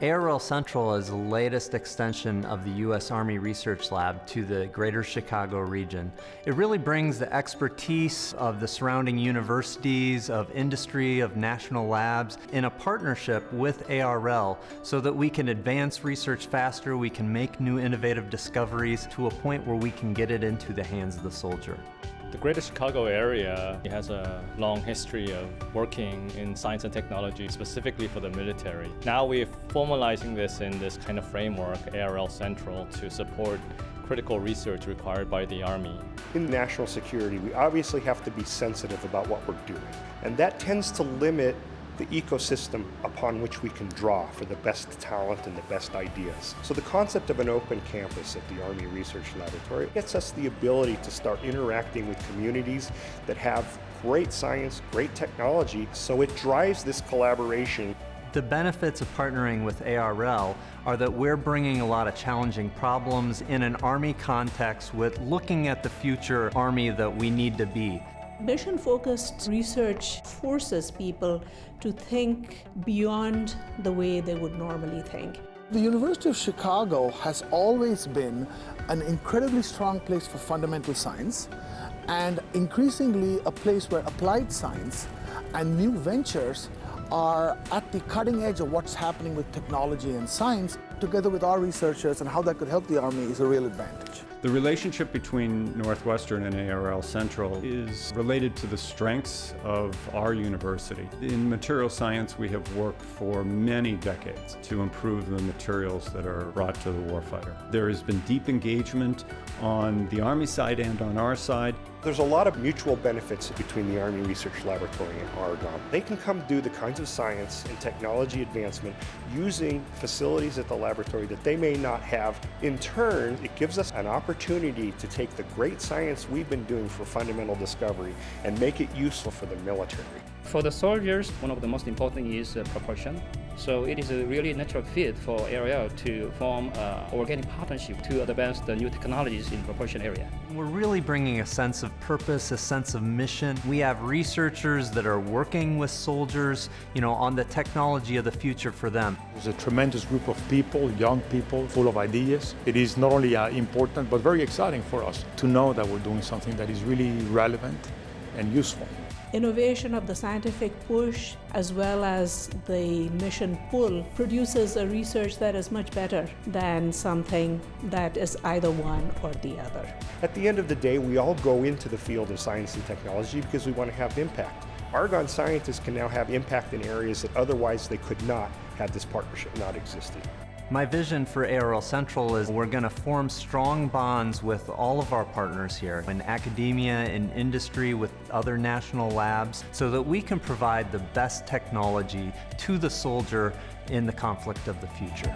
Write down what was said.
ARL Central is the latest extension of the U.S. Army Research Lab to the greater Chicago region. It really brings the expertise of the surrounding universities, of industry, of national labs in a partnership with ARL so that we can advance research faster, we can make new innovative discoveries to a point where we can get it into the hands of the soldier. The Greater Chicago area has a long history of working in science and technology specifically for the military. Now we're formalizing this in this kind of framework, ARL Central, to support critical research required by the Army. In national security, we obviously have to be sensitive about what we're doing. And that tends to limit the ecosystem upon which we can draw for the best talent and the best ideas. So the concept of an open campus at the Army Research Laboratory gets us the ability to start interacting with communities that have great science, great technology, so it drives this collaboration. The benefits of partnering with ARL are that we're bringing a lot of challenging problems in an Army context with looking at the future Army that we need to be. Mission-focused research forces people to think beyond the way they would normally think. The University of Chicago has always been an incredibly strong place for fundamental science and increasingly a place where applied science and new ventures are at the cutting edge of what's happening with technology and science, together with our researchers and how that could help the Army is a real advantage. The relationship between Northwestern and ARL Central is related to the strengths of our university. In material science, we have worked for many decades to improve the materials that are brought to the warfighter. There has been deep engagement on the Army side and on our side. There's a lot of mutual benefits between the Army Research Laboratory and Argonne. They can come do the kinds of science and technology advancement using facilities at the laboratory that they may not have. In turn, it gives us an opportunity to take the great science we've been doing for fundamental discovery and make it useful for the military. For the soldiers, one of the most important is uh, propulsion. So it is a really natural fit for ARL to form an organic partnership to advance the new technologies in propulsion area. We're really bringing a sense of purpose, a sense of mission. We have researchers that are working with soldiers, you know, on the technology of the future for them. There's a tremendous group of people, young people, full of ideas. It is not only uh, important, but very exciting for us to know that we're doing something that is really relevant and useful innovation of the scientific push as well as the mission pull produces a research that is much better than something that is either one or the other. At the end of the day, we all go into the field of science and technology because we want to have impact. Argonne scientists can now have impact in areas that otherwise they could not had this partnership not existed. My vision for ARL Central is we're going to form strong bonds with all of our partners here in academia, in industry, with other national labs, so that we can provide the best technology to the soldier in the conflict of the future.